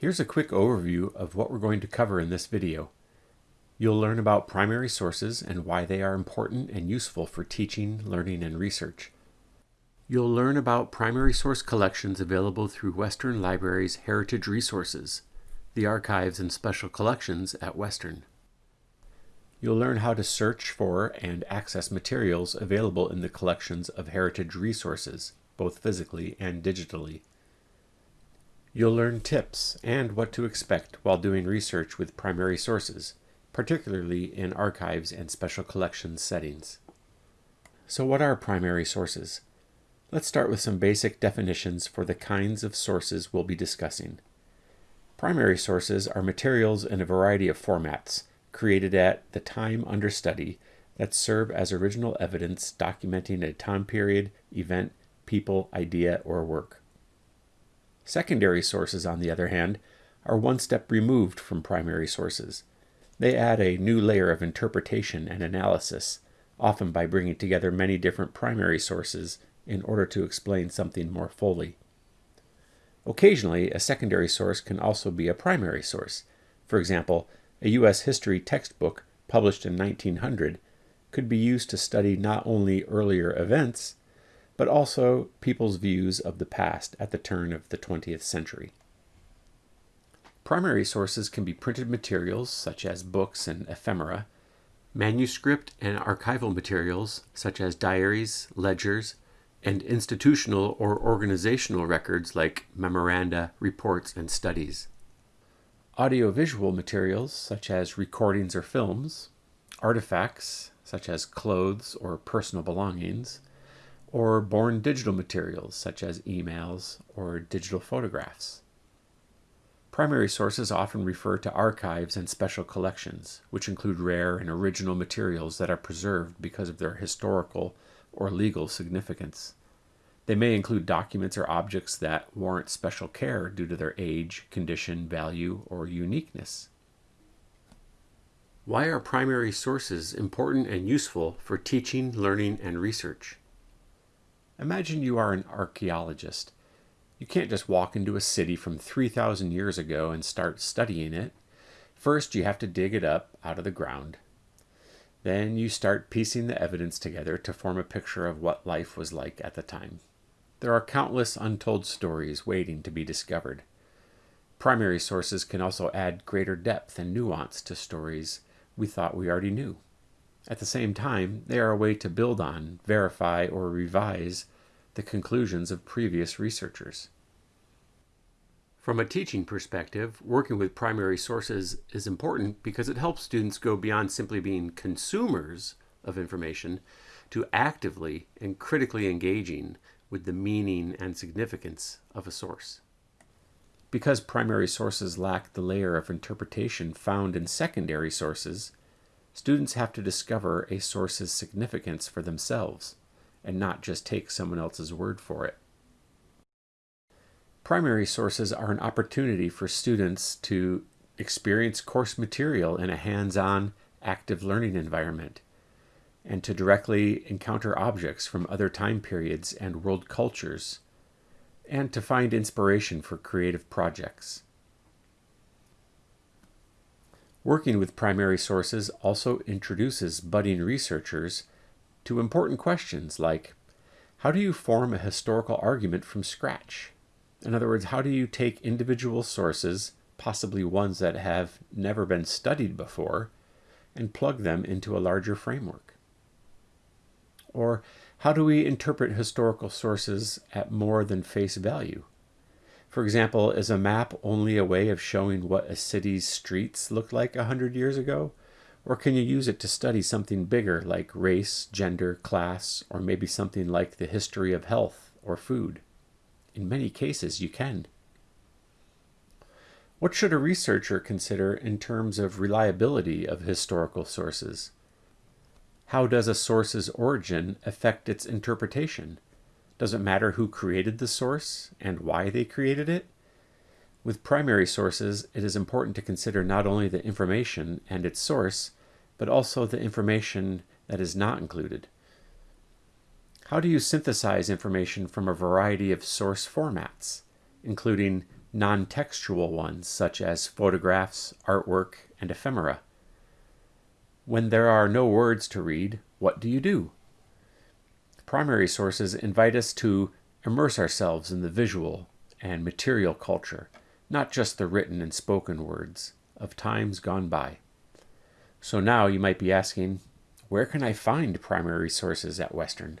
Here's a quick overview of what we're going to cover in this video. You'll learn about primary sources and why they are important and useful for teaching, learning, and research. You'll learn about primary source collections available through Western Library's Heritage Resources, the archives and special collections at Western. You'll learn how to search for and access materials available in the collections of Heritage Resources, both physically and digitally. You'll learn tips and what to expect while doing research with primary sources, particularly in archives and special collections settings. So what are primary sources? Let's start with some basic definitions for the kinds of sources we'll be discussing. Primary sources are materials in a variety of formats, created at the time under study, that serve as original evidence documenting a time period, event, people, idea, or work. Secondary sources, on the other hand, are one step removed from primary sources. They add a new layer of interpretation and analysis, often by bringing together many different primary sources in order to explain something more fully. Occasionally, a secondary source can also be a primary source. For example, a U.S. history textbook published in 1900 could be used to study not only earlier events, but also people's views of the past at the turn of the 20th century. Primary sources can be printed materials such as books and ephemera, manuscript and archival materials such as diaries, ledgers, and institutional or organizational records like memoranda, reports, and studies. Audiovisual materials such as recordings or films, artifacts such as clothes or personal belongings, or born digital materials such as emails or digital photographs. Primary sources often refer to archives and special collections, which include rare and original materials that are preserved because of their historical or legal significance. They may include documents or objects that warrant special care due to their age, condition, value, or uniqueness. Why are primary sources important and useful for teaching, learning, and research? Imagine you are an archaeologist. You can't just walk into a city from 3,000 years ago and start studying it. First, you have to dig it up out of the ground. Then you start piecing the evidence together to form a picture of what life was like at the time. There are countless untold stories waiting to be discovered. Primary sources can also add greater depth and nuance to stories we thought we already knew. At the same time, they are a way to build on, verify, or revise the conclusions of previous researchers. From a teaching perspective, working with primary sources is important because it helps students go beyond simply being consumers of information to actively and critically engaging with the meaning and significance of a source. Because primary sources lack the layer of interpretation found in secondary sources, Students have to discover a source's significance for themselves and not just take someone else's word for it. Primary sources are an opportunity for students to experience course material in a hands-on, active learning environment and to directly encounter objects from other time periods and world cultures and to find inspiration for creative projects. Working with primary sources also introduces budding researchers to important questions like, how do you form a historical argument from scratch? In other words, how do you take individual sources, possibly ones that have never been studied before, and plug them into a larger framework? Or how do we interpret historical sources at more than face value? For example, is a map only a way of showing what a city's streets looked like a hundred years ago? Or can you use it to study something bigger like race, gender, class, or maybe something like the history of health or food? In many cases, you can. What should a researcher consider in terms of reliability of historical sources? How does a source's origin affect its interpretation? Does it matter who created the source and why they created it? With primary sources, it is important to consider not only the information and its source, but also the information that is not included. How do you synthesize information from a variety of source formats, including non textual ones such as photographs, artwork, and ephemera. When there are no words to read, what do you do? Primary sources invite us to immerse ourselves in the visual and material culture, not just the written and spoken words of times gone by. So now you might be asking, where can I find primary sources at Western?